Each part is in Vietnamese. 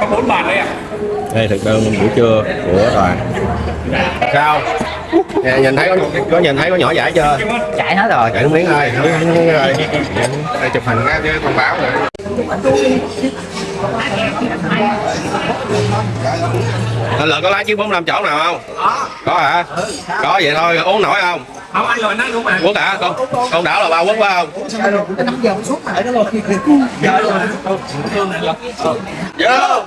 có bốn bàn đây à đây thực đơn buổi trưa của đoàn sao? Nè, nhìn thấy có, có nhìn thấy có nhỏ giải chưa? Chạy hết rồi. Chạy miếng ơi đây chụp hình ra chứ thông báo rồi Anh Lợi có lái chiếc 45 chỗ nào không? Có hả? Có vậy thôi, uống nổi không? không anh rồi nó đúng mà Quốc hả? Con con đảo là ba quốc phải không? Vô!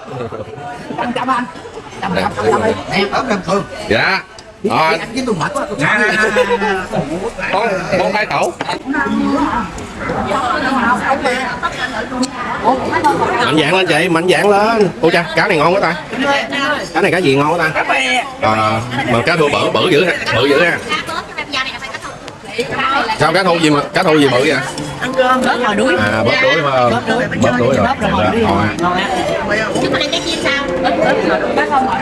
Dạ. Rồi, con con hai cẩu. Mạnh dạng lên chị, mạnh dạng lên. Ôi cha, cá này ngon quá ta. Cá này cá gì ngon quá ta? Ờ, mà cá thua bự bự dữ ha, bự dữ ha. Sao cá thu gì mà cá thu gì bự vậy? ăn cơm bớt ngồi đuối À, bớt đuối phải không? bớt đuối Bớt đuối rồi. bớt rồi Dạ, đuối ngon ngon á. Chúng ta ăn cái chiên sao? bớt đuối bác không hỏi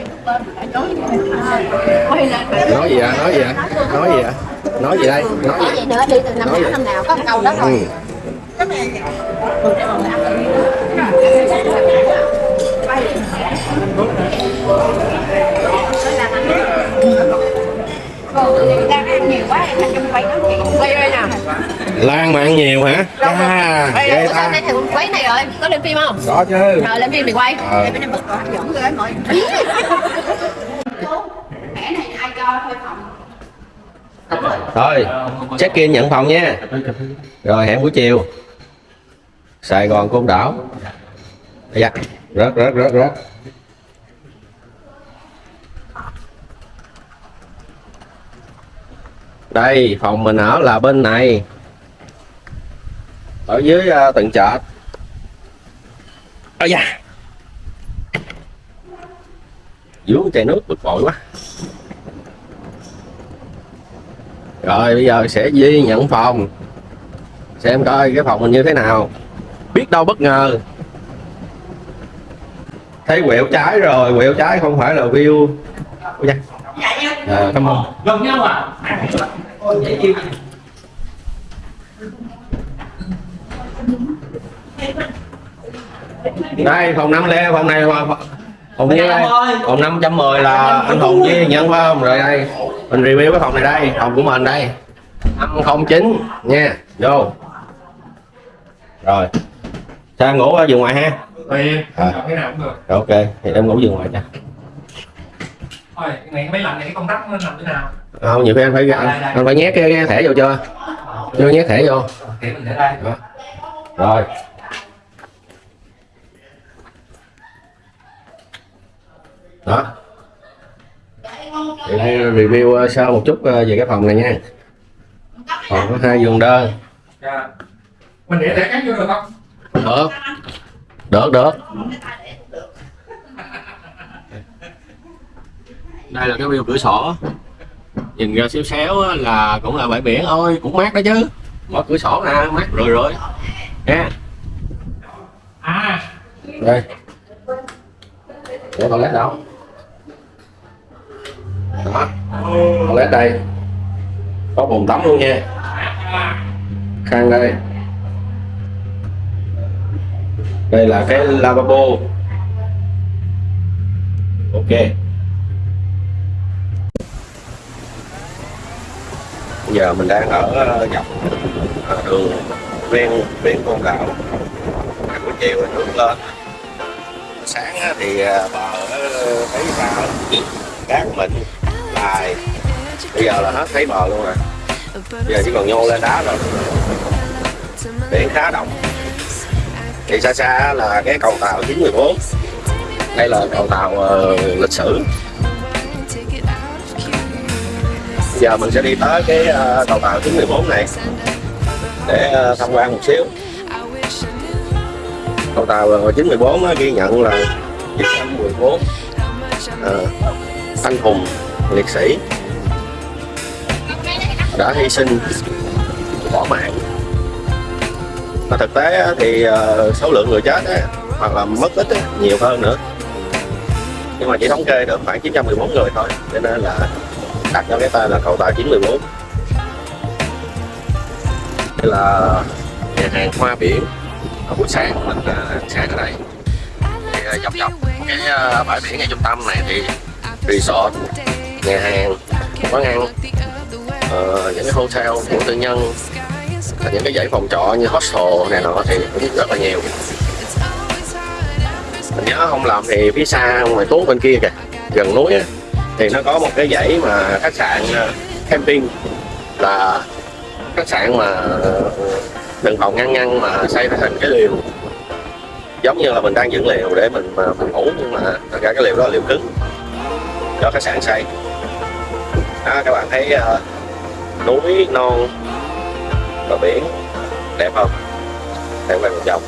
Nói gì à? Nói gì à? Nói gì à? Nói gì đây? Nói gì? nữa đi từ năm nào năm nào có một câu đó thôi. Ừ. Đây nè. Lan mà ăn nhiều hả? À, ghê ta. quấy này rồi, có lên phim không? Có chứ. Rồi lên phim thì quay. Ờ. Em bên bức có hấp dẫn rồi mọi. Mẹ này ai cho thuê phòng? Thôi, check in nhận phòng nha. Rồi hẹn buổi chiều. Sài Gòn Côn Đảo. Dạ. Rớt rớt rớt rớt. Đây, phòng mình ở là bên này. Ở dưới uh, tầng chợ. Ôi da. vú chai nước bực bội quá. Rồi bây giờ sẽ di nhận phòng Xem coi cái phòng mình như thế nào Biết đâu bất ngờ Thấy quẹo trái rồi Quẹo trái không phải là view Ôi da. Ờ, cảm ơn. Gần nhau à? Đây phòng 5 lê Phòng này là Phòng như đây. Phòng 510 là anh Hùng với nhận phải không? Rồi đây Mình review cái phòng này đây Phòng của mình đây. 509 nha Vô. Rồi. Sao ngủ ở giường ngoài ha. À. Ok Thì em ngủ giường ngoài nha thôi cái máy lạnh này cái công tắc nó nằm thế nào? Không nhiều khi anh phải anh, anh phải nhét cái, cái thẻ vô chưa? Chưa nhét thẻ vô. mình để đây. Đó. rồi. Đó. Thì đây review uh, sơ một chút uh, về cái phòng này nha. Phòng có hai giường đơn. Dạ. Mình để thẻ cắn vô được không? Được. Được được đây là cái view cửa sổ. Nhìn ra xéo xéo là cũng là bãi biển. Thôi cũng mát đó chứ. Mở cửa sổ nè mát rồi rồi. Nha. À. Đây. Để toilet đâu? Đó. Toilet đây. Có bồn tắm luôn nha. Khăn đây. Đây là cái lavabo. Ok giờ mình đang ở ờ, dọc ờ, đường ven biển con đảo buổi chiều thì nước lên. Sáng thì bờ ờ, thấy sao cát mịn dài bây giờ là hết thấy bờ luôn rồi. Bây giờ chỉ còn nhô lên đá rồi biển khá động thì xa xa là cái cầu tàu 914 đây là cầu tàu uh, lịch sử. Giờ mình sẽ đi tới cái ờ, tàu cầu tàu 914 này. Để ờ, tham quan một xíu. Cầu tàu 914 ờ, ghi nhận là 914 à, anh hùng liệt sĩ đã hy sinh bỏ mạng. Mà thực tế thì số lượng người chết hoặc là mất tích nhiều hơn nữa. Nhưng mà chỉ thống kê được khoảng 914 người thôi cho nên là đặt cho cái tên là cầu tàu 914 đây là nhà hàng hoa biển ở buổi sáng mình à, ăn sáng ở đây. Thì à, dọc dọc cái à, bãi biển ngay trung tâm này thì resort nhà hàng quán ăn uh, những cái hotel của tư nhân và những cái dãy phòng trọ như hostel này nọ thì cũng rất là nhiều. Mình nhớ không làm thì phía xa ngoài tốt bên kia kìa gần núi á, thì nó có một cái dãy mà khách sạn ờ, camping là khách sạn mà ờ, từng phòng ngăn ngăn mà xây thành cái liều. Giống như là mình đang dựng liều để mình mà mình ngủ nhưng mà thật ra cái liều đó là liều cứng do khách sạn xây. Đó các bạn thấy uh, núi non và biển đẹp không? Đẹp quay một vòng.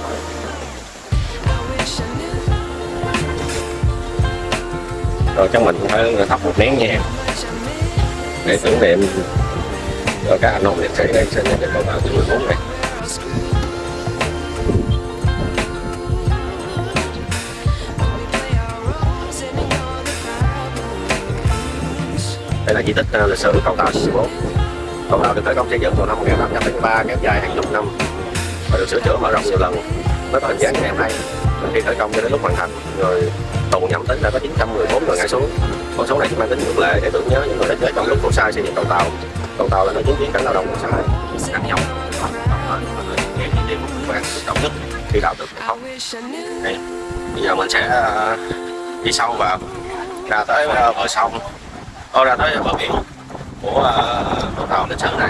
Rồi chắc mình cũng phải thắp một nén nhang để tưởng niệm cho các anh hùng liệt sĩ đang sinh được cầu tàu thứ 14 này. Đây là di tích à, lịch sử cầu tàu số 14 cầu tàu được khởi công xây dựng vào năm 1873 kéo dài hàng chục năm và được sửa chữa mở rộng nhiều lần. Với có hình dáng ngày hôm nay. Khi khởi công cho đến lúc hoàn thành, rồi tù nhầm tính là có 914 người ngã xuống. Con số này chỉ mang tính ngược lệ để tưởng nhớ những người đã chết trong lúc khổ sai xây dựng cầu tàu. Cầu tàu là nơi chứng kiến cảnh lao động của xã hội nặng nhọc nghe nhất khi đào được không? Đây. Bây giờ mình sẽ à, đi sâu vào ra tới à, bờ sông. Ô ra tới bờ biển của cầu tàu lịch sử này.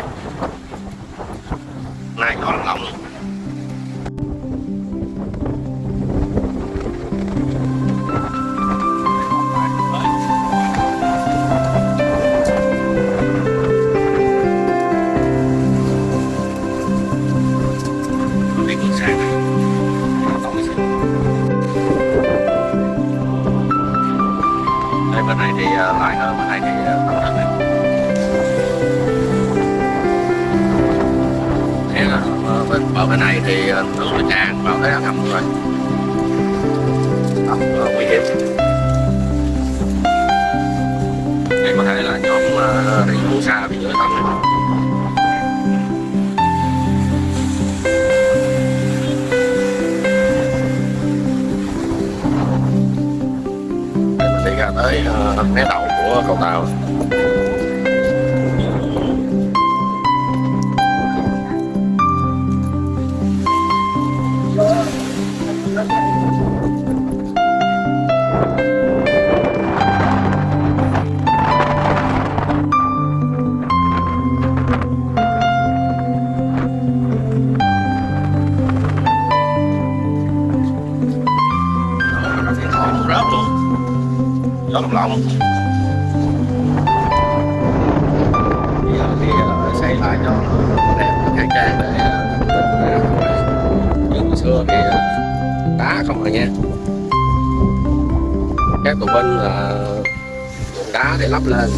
Lại cho nó đẹp khang trang để à, nhưng hồi xưa thì à, đá không rồi nha các tù binh là dùng đá để lắp lên.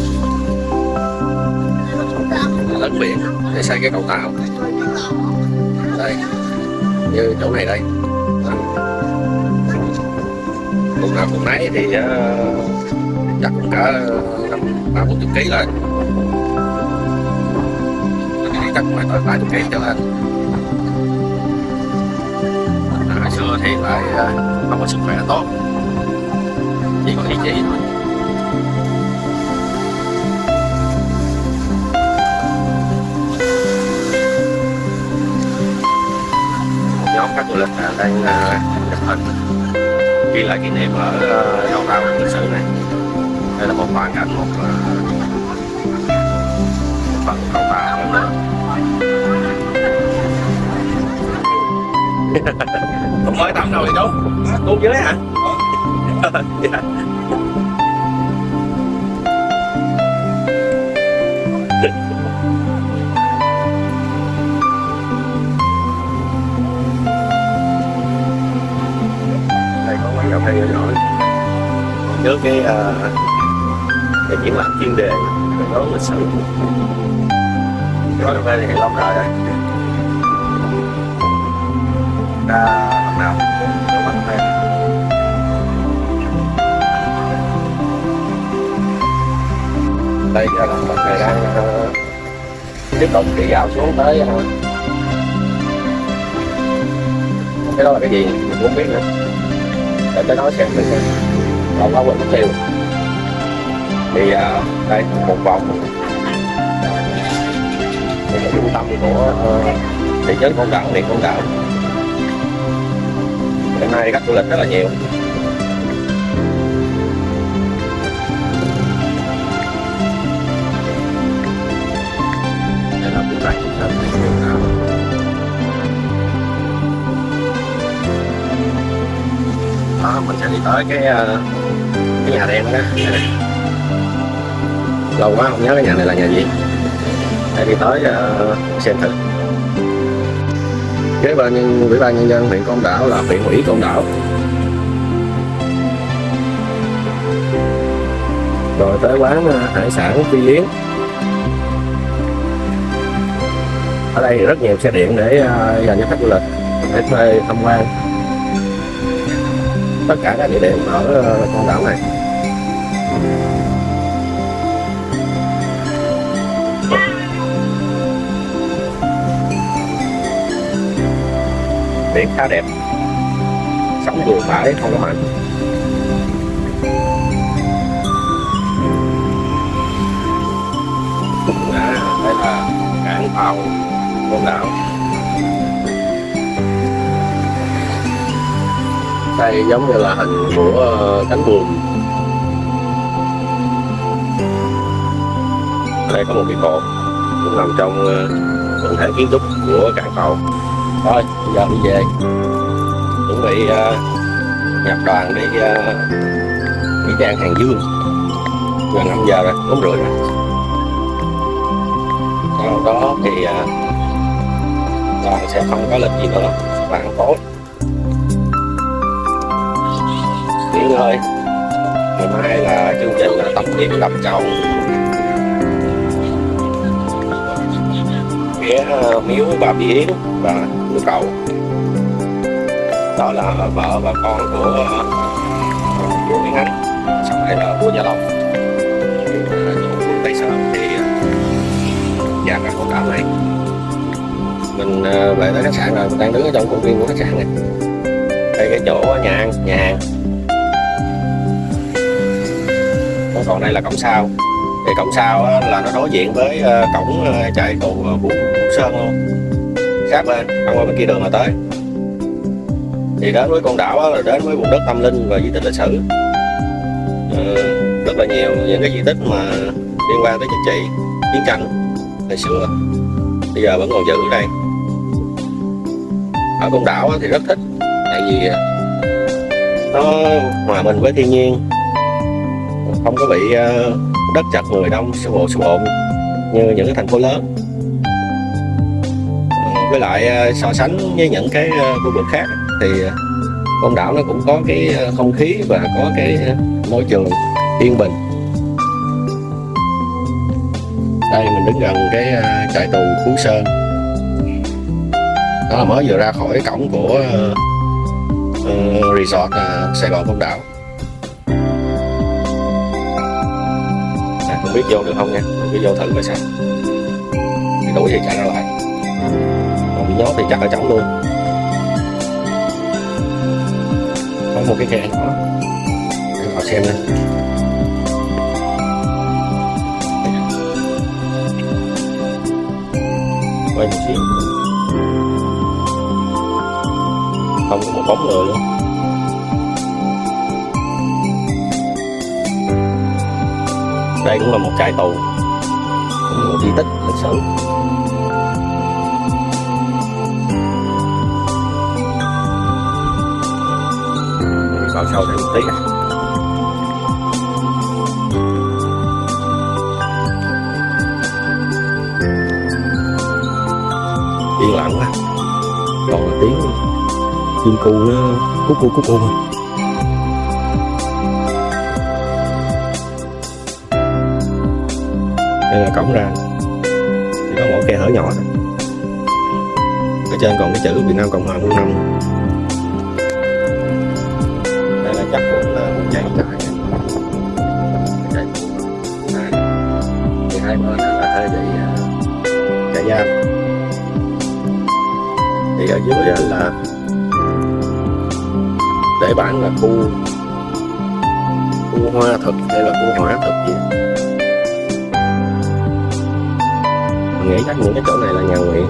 Lấn biển để xây cái cầu tàu. Đây như chỗ này đây. Đó. nào cũng nấy thì ờ, chắc cũng cả năm ba bốn chục ký lên. Tôi phải tới vài chục trở lên hồi xưa thì lại à, không có sức khỏe tốt. Chỉ có ý chí thôi. Một nhóm khách du lịch đang à, chụp hình ghi lại kỷ niệm ở đầu tàu lịch sử này. Đây là một hoàn cảnh một à, một phần cầu tàu nữa mới tắm đâu thì đúng tuôn dưới hả? Đây có quán cà phê nhỏ nhỏ nhớ cái uh, cái triển lãm chuyên đề về đó lịch sử quán cà phê này lâu đời rồi ra lần nào? Cũng được đây đây là mình này đang ờ, tiếp tục đi dạo xuống tới ờ, cái đó là cái gì mình cũng biết nữa. Để tới nói xem mình xem có quên mất tiêu. Thì à, đây một vòng. Đây là trung tâm của thị trấn con Đảo huyện con Đảo hiện nay khách du lịch rất là nhiều. Đây là khu rạch trung tâm huyện đó mình sẽ đi tới cái ờ, cái nhà đen đó lâu quá không nhớ cái nhà này là nhà gì. Để đi tới ờ, xem thử kế bên nhân ủy ban nhân dân huyện côn đảo là huyện ủy côn đảo. Rồi tới quán ờ, hải sản phi yến. Ở đây rất nhiều xe điện để ờ, dành cho khách du lịch để thuê tham quan. Tất cả các địa điểm ở ờ, con đảo này. Biển khá đẹp. Sóng vừa phải không có mạnh à, đây là cảng tàu côn đảo. Đây giống như là hình của ờ, cánh buồm. Đây có một cái cột cũng nằm trong ờ, quần thể kiến trúc của cảng tàu. Thôi bây giờ đi về. Chuẩn bị uh, nhập đoàn đi ờ, uh, Mỹ Trang Hàng Dương. Gần 5 giờ rồi, bốn rưỡi rồi. Sau đó thì uh, đoàn sẽ không có lịch gì nữa. Bạn tối. Nghỉ ngơi. Ngày mai là chương trình là tập luyện đập chậu phía miếu bà Bí Yến. Và của cậu. Đó là vợ và con của ờ, của Nguyễn Ánh sau đây là của Gia Long. Tại Tây Sơn thì ờ, nhà cả con đảo này mình ờ, về tới khách sạn rồi mình đang đứng ở trong khuôn viên của khách sạn này. Đây cái chỗ nhà ăn nhà hàng. Còn đây là cổng sau. Thì cổng sau là nó đối diện với cổng chạy cầu uh, Vũ Sơn luôn khác bên băng qua bên kia đường là tới. Thì đến với con đảo là đến với vùng đất tâm linh và di tích lịch sử. Ừ, rất là nhiều những cái di tích mà liên quan tới chính trị chiến tranh ngày xưa. Bây giờ vẫn còn giữ ở đây. Ở con đảo thì rất thích tại vì nó hòa mình với thiên nhiên. Không có bị ờ, đất chặt người đông xô bộ xô bộn như những cái thành phố lớn với lại ờ, so sánh với những cái ờ, khu vực khác thì côn con đảo nó cũng có cái không khí và có cái môi trường yên bình. Đây mình đứng gần cái trại tù Phú Sơn. Đó là mới vừa ra khỏi cổng của resort Sài Gòn Côn Đảo. À, không biết vô được không nha? Mình cứ vô thử coi sao. Đủ gì chạy ra lại bị nhốt thì chắc ở trống luôn. Có một cái khe nhỏ. Để vào xem lên quay một xíu. Không có một bóng người luôn đây cũng là một trại tù cũng là một di tích lịch sử. vào sau thêm một tí này. yên lặng quá toàn là tiếng chim cu nó cú cu cú cu thôi. Đây là cổng ra. Chỉ có mỗi khe hở nhỏ. Thôi ở trên còn cái chữ Việt Nam Cộng Hòa Quân Năm trại thì ở dưới là để bản là khu khu hoa thực hay là khu hỏa thực gì mình nghĩ chắc những cái chỗ này là nhà nguyện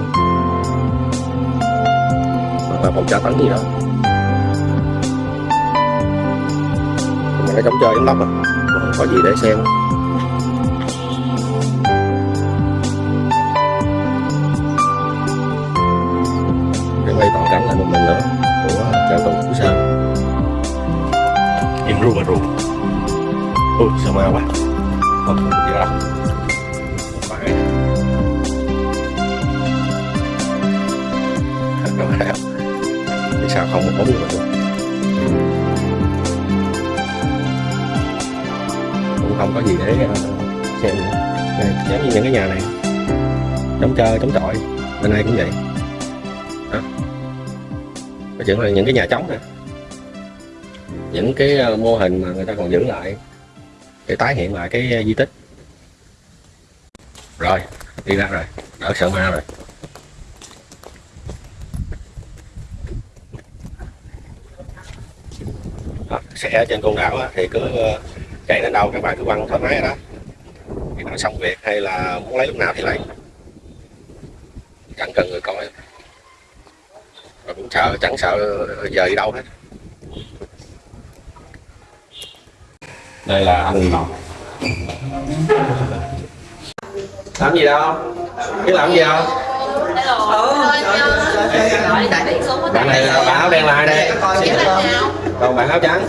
hoặc là phòng tra tấn gì đó. Mình cái trống chơi giống lắm à không có gì để xem. Im ui sao ma quá. Không không được đâu. Phải. Thật đâu phải sao không có bóng luôn cũng không có gì để ờ, xem nữa. Này, giống như những cái nhà này. Chống chơi chống trọi. Bên đây cũng vậy. Đó. Nói chuyện là những cái nhà trống nè những cái ờ, mô hình mà người ta còn giữ lại để tái hiện lại cái ờ, di tích. Rồi đi ra rồi đỡ sợ ma rồi. Ờ, đó, xe trên con đảo á, thì cứ chạy đến đâu các bạn cứ quăng thoải mái đó. Khi nào xong việc hay là muốn lấy lúc nào thì lấy. Chẳng cần người coi. Và cũng sợ chẳng sợ giờ đi đâu hết đây là anh Ngọc. Làm gì đâu? Biết làm gì đâu bạn này là bạn áo đen là ai đây? Còn bạn áo trắng?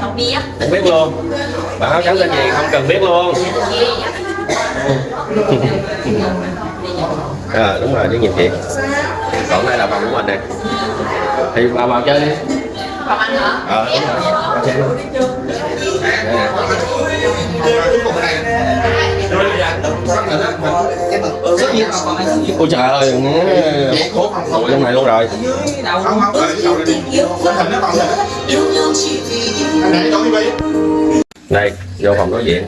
Không biết không biết luôn. Bạn áo trắng tên gì? Không cần biết luôn. À, đúng rồi tiếng nhìn chị còn đây là phòng của mình này thì vào vào chơi đi. Còn anh hả? Ờ đúng rồi ôi trời ơi hút hút ngồi trong này luôn rồi. Đây vô phòng nói chuyện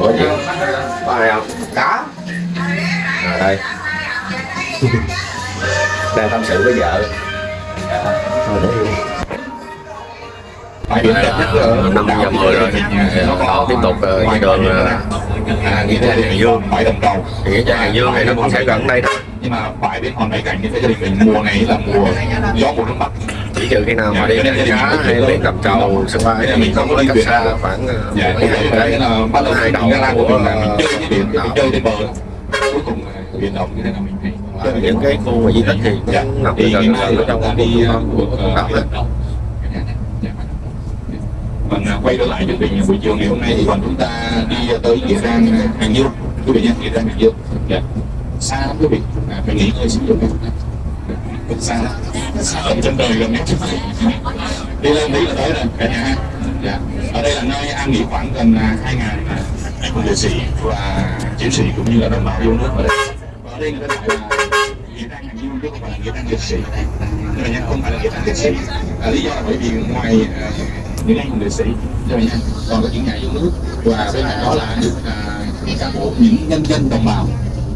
nói chuyện có ai không? Có. À, đây. Đang tâm sự với vợ. Thôi để năm giờ mười rồi tiếp tục trên đường ờ, trang Hàng Dương phải đồng cầu. Thì nghĩa trang Hàng Dương này nó cũng sẽ gần đây thôi. Nhưng mà phải đến hòn bảy cảnh thì gia đình mình mùa này là mùa gió mùa nước bắc chỉ trừ khi nào mà đi đánh cá hay đi cầm trầu sân bay thì mình không có cách xa khoảng ờ, dạ mấy bắt đầu hai đầu ra của mình chơi cái biển đảo. trên bờ. Cuối cùng biển động như thế nào mình Và những cái khu di tích thì dạ. cũng nằm gần ở trong khu con đảo đó Vâng, à, quay trở lại chương trình buổi chiều ngày hôm nay thì bọn chúng ta đi tới nghĩa trang à, Hàng Dương. Quý vị nhé, nghĩa trang Hàng Dương. Dạ. xa lắm quý vị. À, phải nghỉ ngơi xíu được cũng dạ. xa lắm xa. Ở trên đời gần nhất. Đi lên tí là tới rồi cả nhà ha. Dạ. ở đây là nơi an nghỉ khoảng gần à, hai ngàn à, anh hùng liệt sĩ và chiến sĩ cũng như là đồng bào yêu nước ở đây. Và ở đây người ta gọi là nghĩa trang Hàng Dương chứ không phải là nghĩa trang liệt sĩ. Nhưng mà không phải là nghĩa trang liệt sĩ. À, lý do là bởi vì ngoài à, những anh hùng liệt sĩ. Cho nha còn có những nhà yêu nước. Và bên cạnh đó là những cán bộ những nhân dân đồng bào.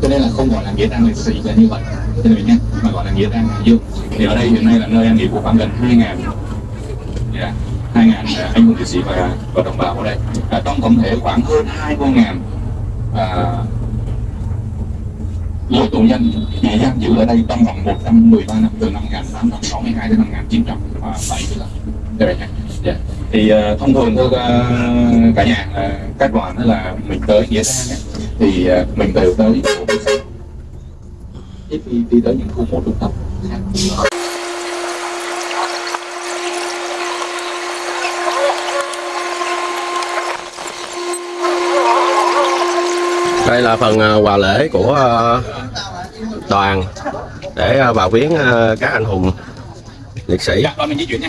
Cho nên là không gọi là nghĩa trang liệt sĩ là như vậy. Cho nên nha mà gọi là nghĩa trang Hải Dương. Thì ở đây hiện nay là nơi an nghỉ của khoảng gần hai ngàn dạ, hai ngàn à, anh hùng liệt sĩ và và đồng bào ở đây. À, trong tổng thể khoảng hơn hai mươi ngàn à, tù nhân bị giam giữ ở đây trong vòng 113 năm từ năm 1862 đến năm 1975 Đây vậy nha. Yeah. Thì uh, thông thường thưa uh, cả nhà uh, các đoàn là mình tới nghĩa trang thì uh, mình đều tới khu sau. ít đi, đi tới những khu mộ trung tâm đây là phần quà lễ của đoàn để vào viếng các anh hùng liệt sĩ. Dạ, mình di chuyển nha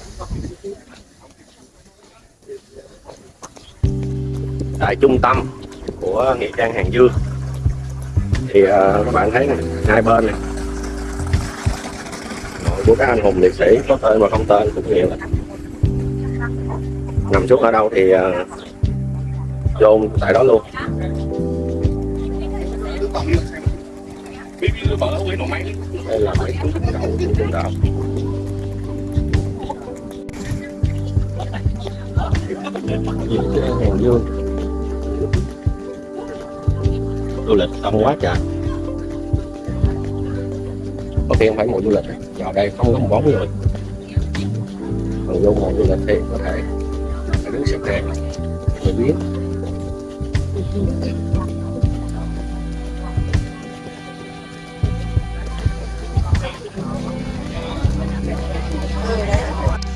tại trung tâm của nghĩa trang hàng dương. Thì uh, các bạn thấy này hai bên này. Mộ của các anh hùng liệt sĩ có tên và không tên cũng nhiều nằm xuống ở đâu thì uh, chôn tại đó luôn. Đây là mấy cuốn đậu cuốn đậu nghĩa trang hàng dương du lịch đông quá trời. Có khi không phải mùa du lịch vào đây không có một bóng người còn vô mùa du lịch thì có thể phải đứng xếp hàng để biết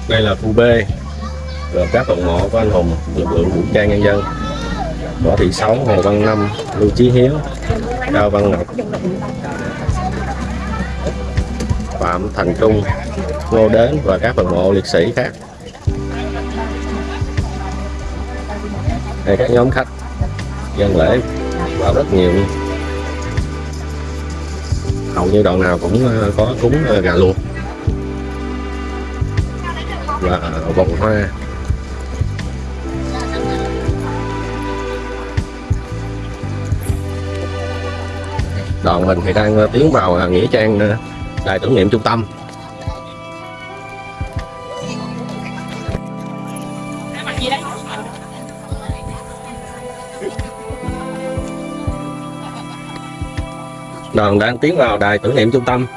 đây là khu B gồm các phần mộ của anh hùng lực lượng vũ trang nhân dân võ thị sáu, hồ văn năm, lưu chí hiếu, cao văn ngọc, phạm thành trung, ngô đến và các phần mộ liệt sĩ khác. Đây, các nhóm khách, dân lễ, vào rất nhiều luôn. Hầu như đoạn nào cũng ờ, có cúng ờ, gà luộc và ờ, vòng hoa. Đoàn mình thì đang ờ, tiến vào ờ, nghĩa trang ờ, đài tưởng niệm trung tâm. Đoàn đang tiến vào đài tưởng niệm trung tâm.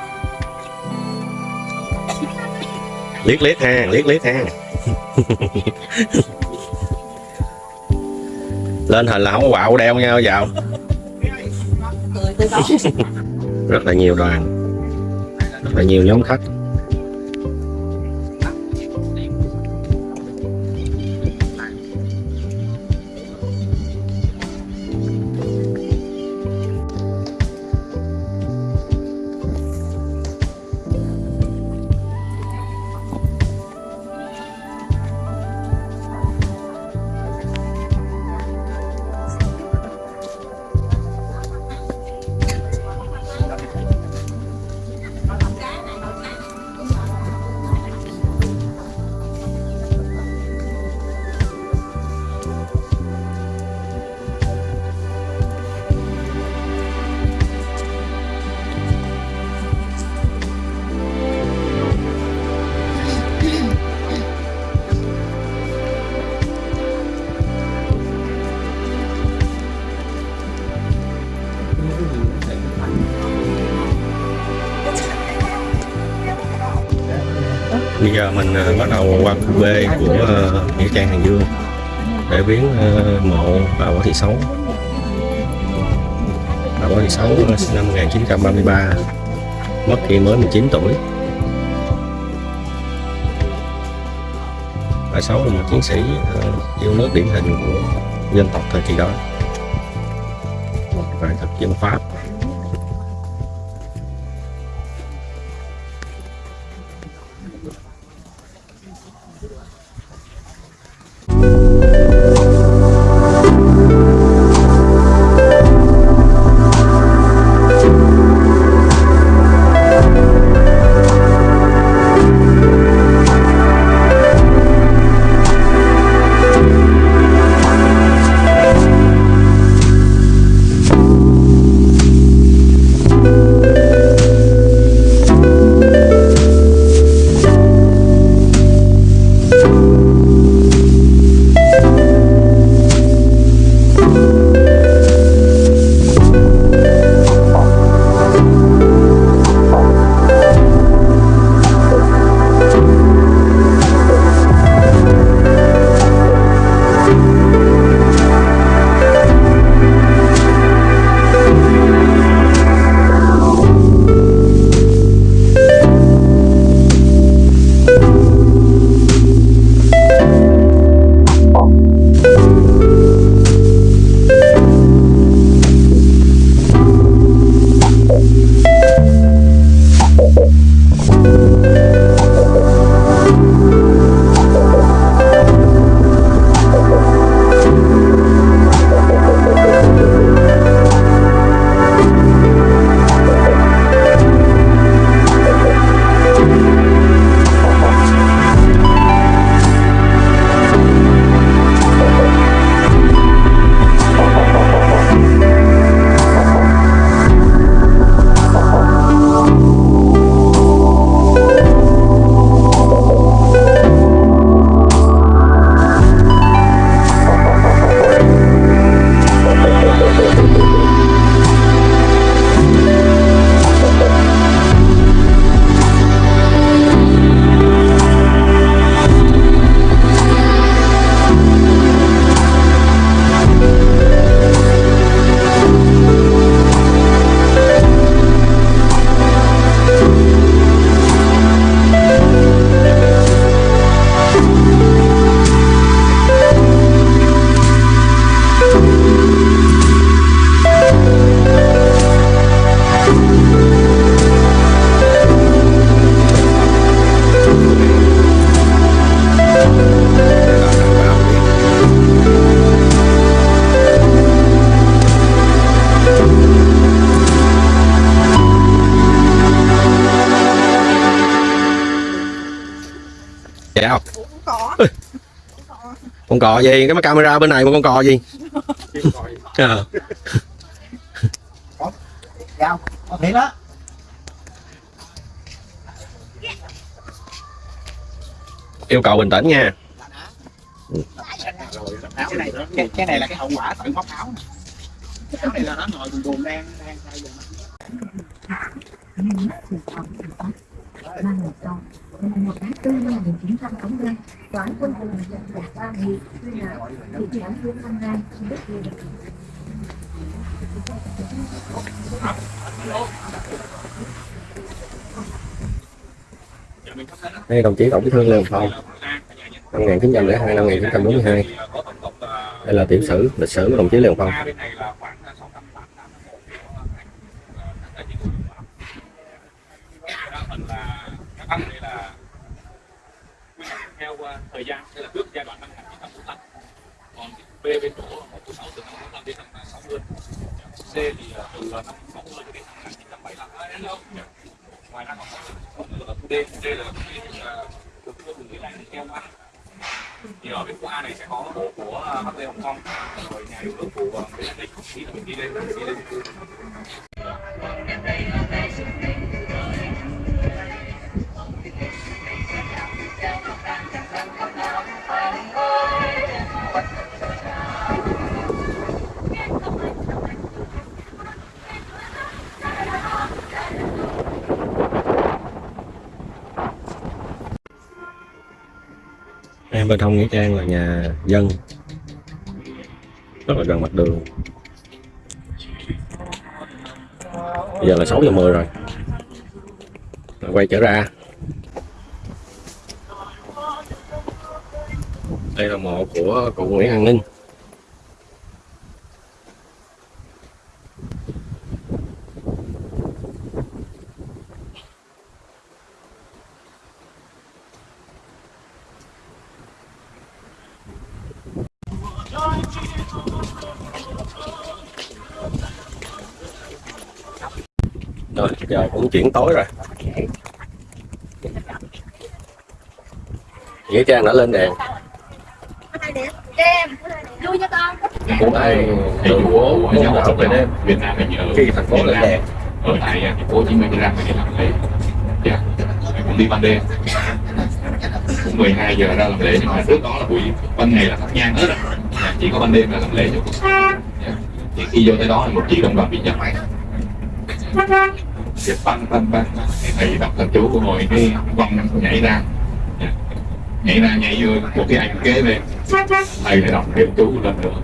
Liếc liếc ha, liếc liếc ha. Lên hình là không có quạo đeo nhau vào rất là nhiều đoàn. Rất là nhiều nhóm khách. Bây giờ mình ờ, bắt đầu qua khu B của ờ, nghĩa trang hàng dương để viếng ờ, mộ bà võ thị Sáu. Bà võ thị Sáu sinh năm 1933 mất khi mới 19 tuổi. Bà Sáu là một chiến sĩ yêu nước điển hình của dân tộc thời kỳ đó. Và thực dân pháp. Con cò gì? Cái camera bên này mà con cò gì? Ờ. Đó. Yêu cầu bình tĩnh nha. Này, cái, cái này là cái hậu quả tự móc áo. Cái áo này là nó ngồi buồn buồn đang đang thay một câu ngày một tháng tư năm 1985 tòa án quân sự nhận đạt ba nghị tuyên là thị trấn Hương Văn Giang đất liền Đây đồng chí Tổng Bí thư Lê Hồng Phong năm 1902 năm 1942 đây là tiểu sử, lịch sử của đồng chí Lê Hồng Phong theo uh, thời gian đây là trước giai đoạn năm 1945 còn B bên chỗ 146 từ năm 45 đến năm 60 C thì à, từ năm 60 đến năm 1975 ngoài ra còn là khu D. D là cái uh, từ cái này theo A. Thì ở bên khu A này sẽ có bộ của uh, Bắc Lê Hồng Kông. Rồi nhà yêu nước của uh, Nguyễn Văn Định thì là mình đi lên đi lên khu em bên hông nghĩa trang là nhà dân. Rất là gần mặt đường. Bây giờ là 6 giờ 10 rồi. Rồi, quay trở ra. Đây là mộ của cụ Nguyễn An Ninh rồi giờ cũng chuyển tối rồi. Nghĩa trang đã lên đèn. Vui cho con của ai đường phố của nhà đạo về đêm Việt Nam mình ở khi thành phố lên đèn. Ở tại thành phố Hồ Chí Minh ra để làm lễ. Dạ. Cũng đi ban đêm. Cũng 12 giờ ra làm lễ nhưng mà trước đó là buổi ban ngày là thắp nhang hết rồi. Dạ, chỉ có ban đêm là làm lễ cho Dạ. thì khi vô tới đó thì một chị đồng đoàn bị giật máy thì băng băng băng. Thì thầy đọc thần chú của ngồi, cái văng nhảy ra. Nhảy ra, nhảy vô một cái ảnh kế bên thầy lại đọc thêm chú lên nữa.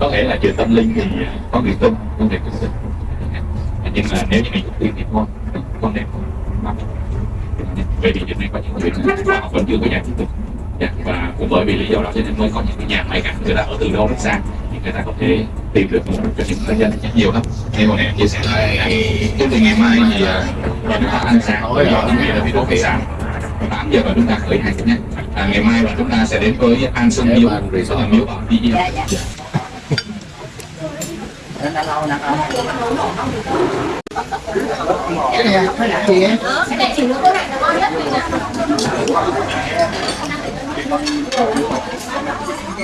Có thể là chuyện tâm linh thì có người tin, không thể tin. Nhưng mà nếu như mình không tin thì thôi con nên không bởi vì hiện nay có những chuyện mà họ vẫn chưa có giải thích được và cũng bởi vì lý do đó cho nên mới có những cái nhà máy cảnh người ta ở từ đâu đến xa người ta có thể tìm được một cho những người dân nhiều lắm. Như hồi nãy chia sẻ trước từ ngày mai thì à, chúng ta ăn sáng do chuẩn bị là video khách sạn 8 giờ và chúng ta khởi hành nhé à, ngày mai là chúng ta sẽ đến với An Sơn Miếu đó là miếu bảo đi Nên đã lâu nè cái này cái này gì em. Cái này chỉ nước cái này là ngon nhất vì là không được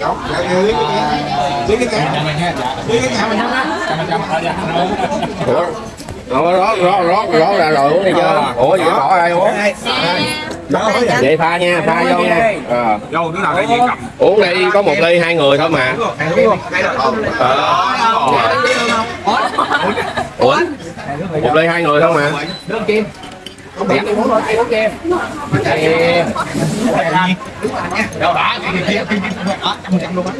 cháu lấy cái cái lấy cái nhà mình Ủa? Ủa, rót rót rót rót ra rồi uống đi chưa ủa vậy bỏ ai uống vậy pha nha pha vô nha Ờ. đâu đứa nào cái gì cầm uống đi có một ly hai người thôi mà ờ. ủa một ly hai người thôi mà đâu đã cái kia kia đó trăm trăm luôn á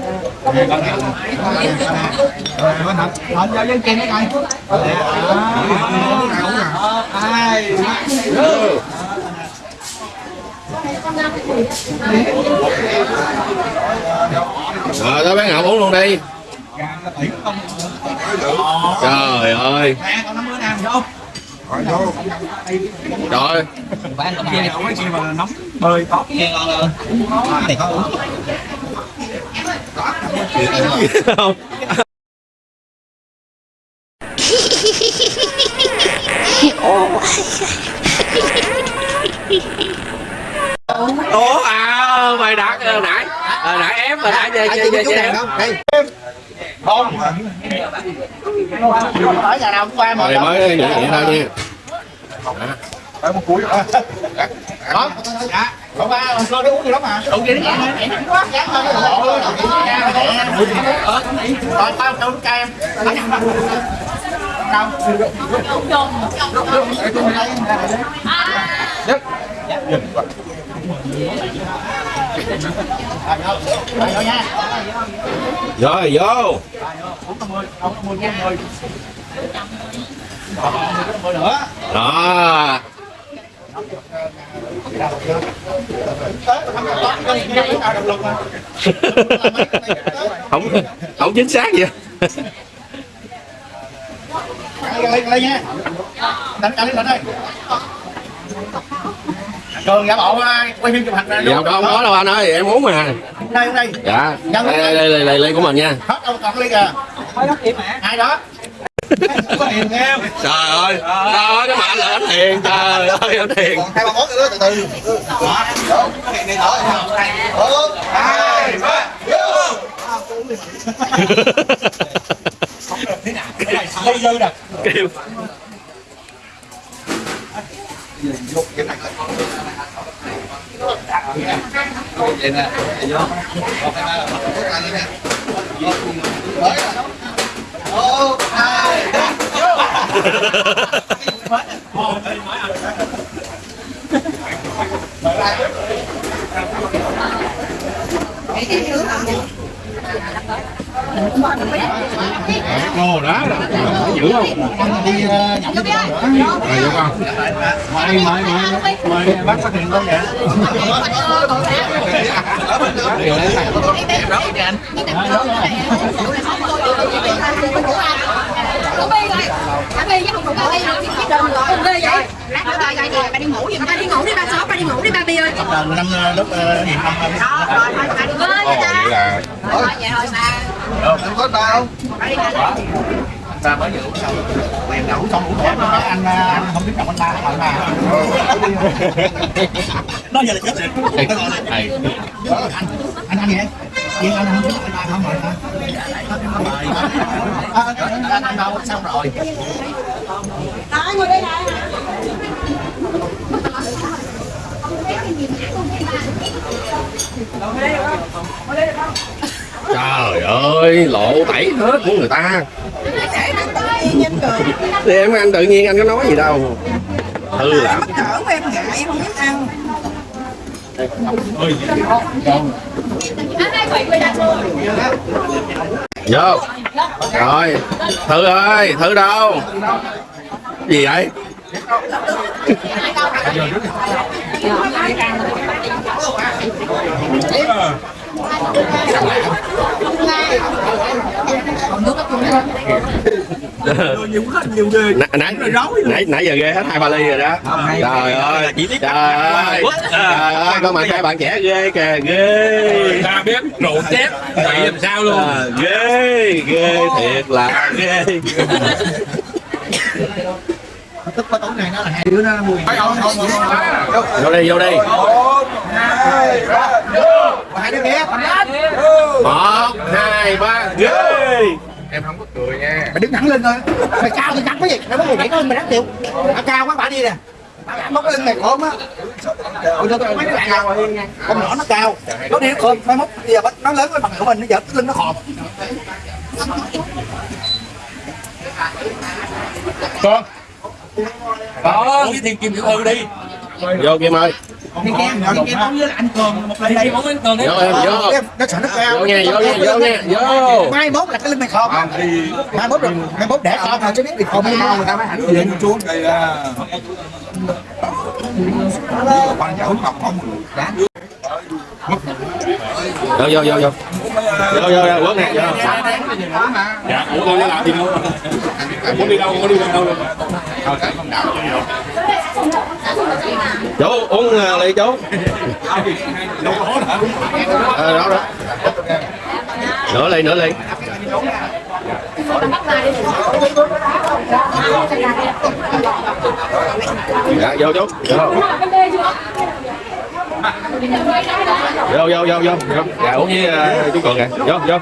rồi con thật thật giao dân kia coi ai rồi tới bán ngọc uống luôn đi trời ơi mẹ vô rồi. Bán đâu cái gì mà nóng bơi có kia có uống không ủa à mày đặt ờ, nãy hồi nãy ép hồi nãy chơi chơi chơi chơi không? Tới nhà nào cũng qua mà rồi mới vậy vậy thôi nha. Tới một cuối đó đó. Dạ. Không ba con nó uống gì lắm mà. Uống gì đó quá chán hơn rồi tao cho cho em đâu? Đức. Dạ, dừng quá. Rồi, vô. Mười, không có mười, mười nữa. đó không không không chính xác vậy Lên, lên, lên nha. Đánh cả lên lên đây. Cường giả bộ à, quay phim chụp hình nè. dạ không có đâu anh ơi em uống mà. Đây, đây. dạ. Đây đây. đây đây, đây ly của mình nha. Hết đâu còn ly kìa. Ai đó? Trời ơi trời ơi cái mặt là anh hiền trời ơi anh hiền. Còn hai ba món nữa từ từ. Đó, đó, có hiền này thở. Một, hai, ba, vô. Đây dư nè. kêu Một, hai, ba, vô. Ồ đó, dữ không? đi ờ, nhậu với con. Rồi vô con. Mời mời mời mời bác phát hiện con kìa. Có bi rồi. Có bi với không có bi. Cùng đi vậy. Lát nữa ba đi, ba đi ngủ đi. Ba đi ngủ đi, ba sớm, ba đi ngủ đi, ba Bi ơi. năm lúc gì năm Đó, rồi, thôi, ba đi ngủ đi Ồ, ta. vậy là Thôi, vậy thôi ba. không có đâu Ba đi ngủ. ta mới vừa uống xong quyền ngủ xong uống thêm cái anh anh không biết chồng anh ba hỏi ba nó giờ là chết rồi là Ờ, anh anh anh vậy Yên anh không biết anh ba không rồi hả? À, anh anh đâu xong rồi Đó, ngồi đây này. Trời ơi lộ tẩy hết của người ta. Thì em ăn tự nhiên anh có nói gì đâu. Hư lắm em ngại, em không biết ăn. vô. Rồi thử ơi thử đâu? Gì vậy nãy nãy nãy giờ ghê hết hai ba ly rồi đó. Trời ơi trời ơi. Trời ơi con mặt hai bạn trẻ ghê kìa ghê. Ta biết rượu chép vậy làm sao luôn? À, ghê ghê thiệt là ghê tức có tối này nó là hai đứa nó mùi vô đi vô đi hai đứa kia một hai ba ghê em không có cười nha. Mày đứng thẳng lên thôi. Mày cao thì cắn cái gì? Mày muốn mày nhảy lên mày đáng chịu. À, cao quá bả đi nè. Móc lên mày khổm á. Ôi, tôi- tôi- mấy đứa bạn cao con nhỏ nó cao. Nó đi nó khom mai mốt giờ bắt- nó lớn với bằng của mình nó giờ cái lưng nó khòm. Con có với thiên kim tiểu thư đi. Vô kim ơi. Thiên kim thiên kim với anh cường một lần đây không đến cường đấy vô em vô. Nó sợ nó cao. Vô nha vô nha vô nha vô. Mai mốt là cái lưng mày khòm mai mốt rồi mai mốt để khòm rồi chứ biết bị khòm hay không người ta mới hẳn về chuông quan cháu ngọc không vô vô vô vô. Vô vô vô quất nè vô. Dạ ủa con nó làm gì đâu? Muốn đi đâu muốn đi đâu đâu? Chú uống uh, ly chú. Ờ đó đó. Nửa ly nửa ly. Dạ vô chú. Vô vô vô vô vô. Dạ uống với uh, chú cường kìa. Vô vô.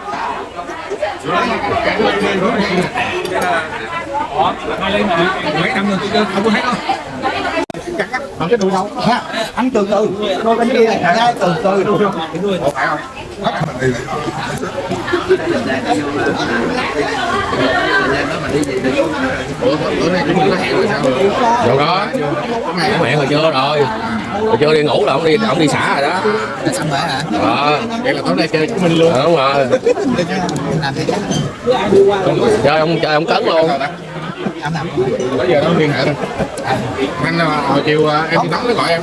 Mấy năm rồi tôi không có thấy đâu. Còn cái đùi đâu ha ăn từ từ. Đôi bên kia. Này từ từ từ có có hẹn rồi chưa rồi rồi chưa đi ngủ là ông đi ông đi xả rồi đó xong rồi hả ờ vậy là tối nay chơi của mình luôn đúng rồi chơi ông chơi ông cấn luôn bây giờ nó liên hệ thôi anh hồi chiều em đi tắm nó gọi em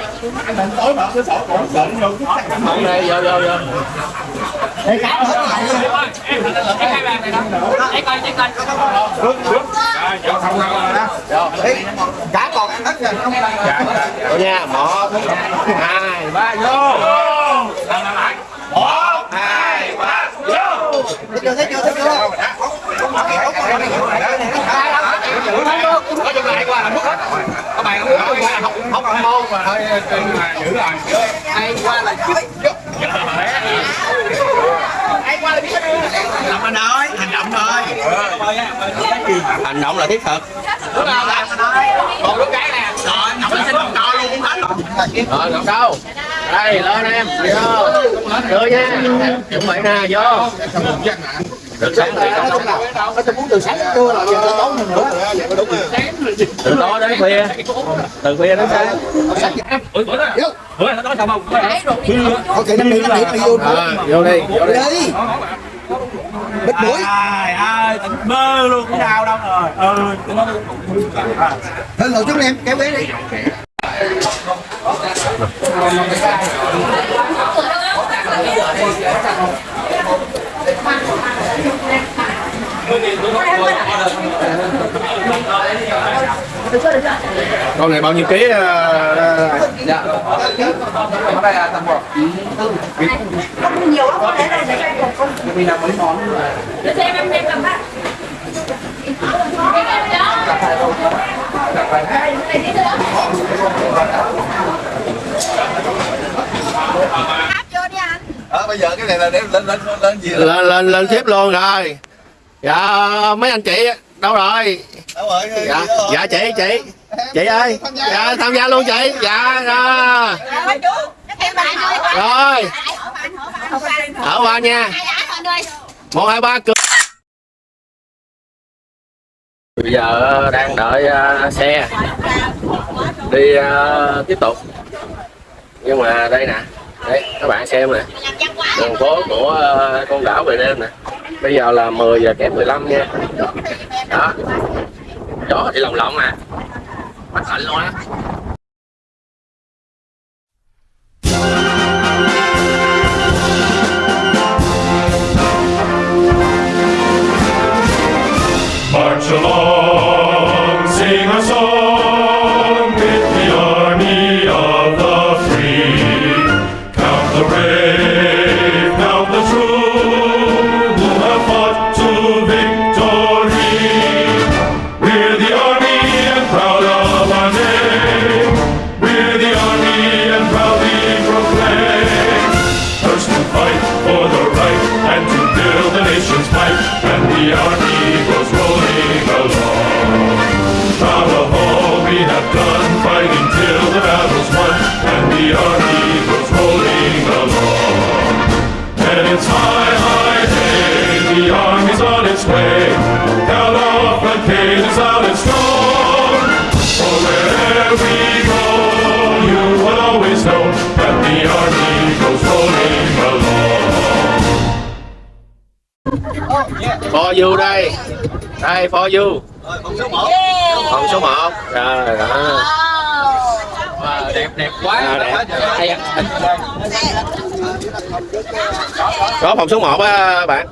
nó vô tối mở cái sổ cổ sợ nó vô không đây vô vô vô cái cá hết rồi Ê, cá còn ăn hết rồi không vô nha một hai ba vô một hai ba vô thấy chưa thấy chưa thấy chưa lại qua là mất hết các bạn không không không môn mà thôi giữ rồi ai qua là chứ ai qua là biết làm anh ơi hành động thôi hành động là thiết thực. Một đứa cái nè. Rồi ngọc lên xin một trò luôn cũng hết rồi rồi ngọc đâu? Đây lên em. Vô. Đưa nha chuẩn bị nè vô từ sáng tới nó tôi muốn từ sáng đến trưa rồi giờ tối hơn nữa từ tối đến khuya từ khuya đến sáng bữa đó bữa nó nói sao không năm điểm năm điểm đi vô à, vô đi vô đi bít mũi ai ai tỉnh bơ luôn cái đau đâu rồi ừ nó hơn ngồi chút đi em kéo ghế đi con này bao nhiêu ký ờ, ở đây là tầm một Không nhiều lắm, có thể là để vì là mấy món để xem em em cầm á. Áp vô đi anh. ờ bây giờ cái này là để lên lên lên gì lên lên lên tiếp luôn rồi dạ mấy anh chị đâu rồi? Đâu rồi dạ dạ chị chị. Chị ơi dạ tham gia luôn chị. Dạ rồi Rồi. Rồi ở qua nha. Một hai ba cười. Bây giờ đang đợi ờ, xe đi ờ, tiếp tục. Nhưng mà đây nè đây các bạn xem nè. Đường phố của ờ, con đảo về đêm nè bây giờ là 10 giờ kém 15 nha. Đó. Gió thì lồng lộng à mắt lạnh luôn á. March along, For wherever we go, you will always know that the army goes rolling along. for you đây đây for you phòng số 1 rồi đó đẹp đẹp quá À, đẹp. Hay à. có phòng số 1 á bạn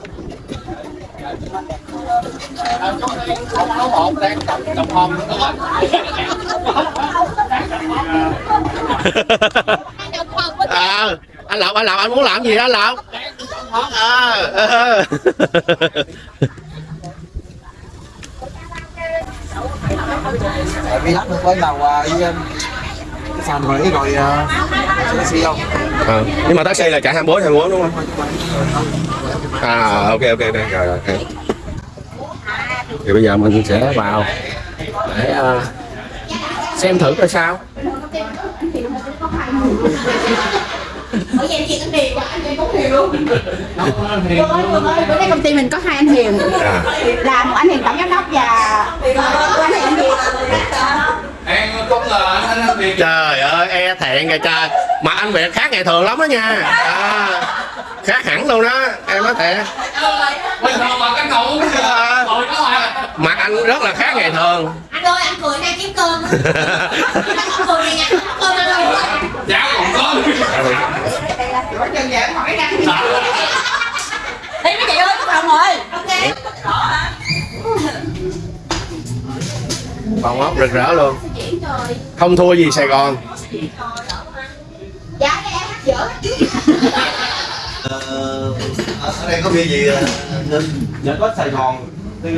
các bạn à, anh lộc anh lộc anh muốn làm gì đó anh lộc à, ờ. Tại vì lát nữa quay đầu à, đi sàn rồi rồi à, taxi không Ờ, nhưng mà taxi là chạy 24 24 đúng không à ok ok ok rồi rồi ok. thì bây giờ mình sẽ vào để ờ, xem thử coi sao Ở vậy chị anh Hiền, anh Hiền cũng Hiền luôn. Vương ơi, Vương ơi, bữa nay công ty mình có hai anh Hiền. à, Là một anh Hiền tổng giám đốc và một anh Hiền anh Hiền. Em không ngờ anh anh anh Việt trời ơi e thẹn kìa trời mà anh việt khác ngày thường lắm đó nha à, khác hẳn luôn đó em nói thiệt bình thường mà canh ngủ À. ngồi đó mà mặt anh rất là khác ngày thường Anh ơi, anh cười đang kiếm cơm. Anh cười nha, cơm ăn luôn. cháo còn có Quá chân dạ, hỏi đang Đi mấy chị ơi, đồng rồi. Ok. phòng ốc rực rỡ luôn. Không thua gì sài gòn. Dạ, cái em hát dở. Ờ, ở đây có bia gì? Nên dạ có Sài Gòn. Thì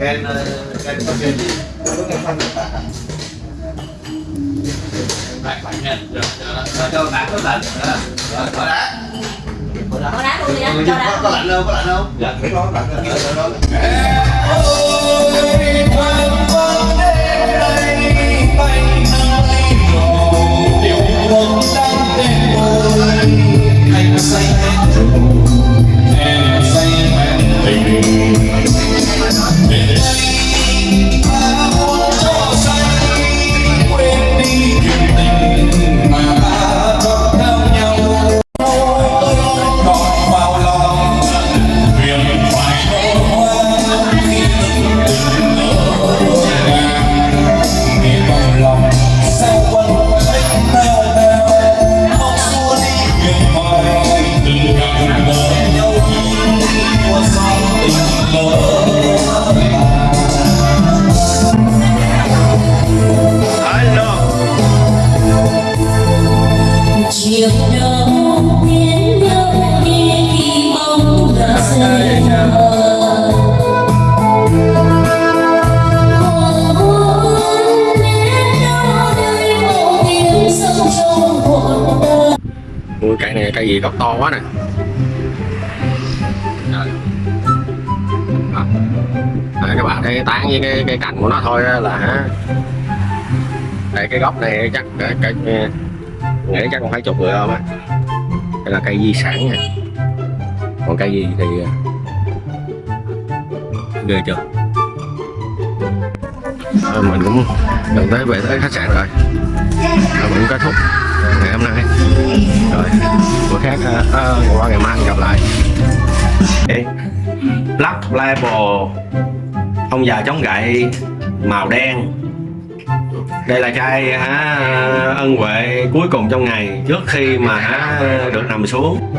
Ken ờ, Ken có bia gì? Có Ken xanh bạn bạn nha. Dạ, Rồi cho bạn có lạnh Ờ, có đá. Bỏ đá. Luôn đi á, Người cho có, đá. có lạnh không có lạnh không dạ đó lạnh rồi rồi rồi Thank you. Gì gốc to quá nè. À. Các bạn thấy tán với cái, cái cành của nó thôi là đây cái gốc này chắc cái, cái, nghĩ chắc còn phải chục người không á. Đây là cây di sản nha. Còn cây gì thì à, ghê chưa? À, mình cũng gần tới về tới khách sạn rồi mình cũng kết thúc hôm nay. Rồi bữa khác à, qua ngày mai gặp lại. Ê, Black Label ông già chống gậy màu đen. Đây là chai hả ân huệ cuối cùng trong ngày trước khi mà hả được nằm xuống.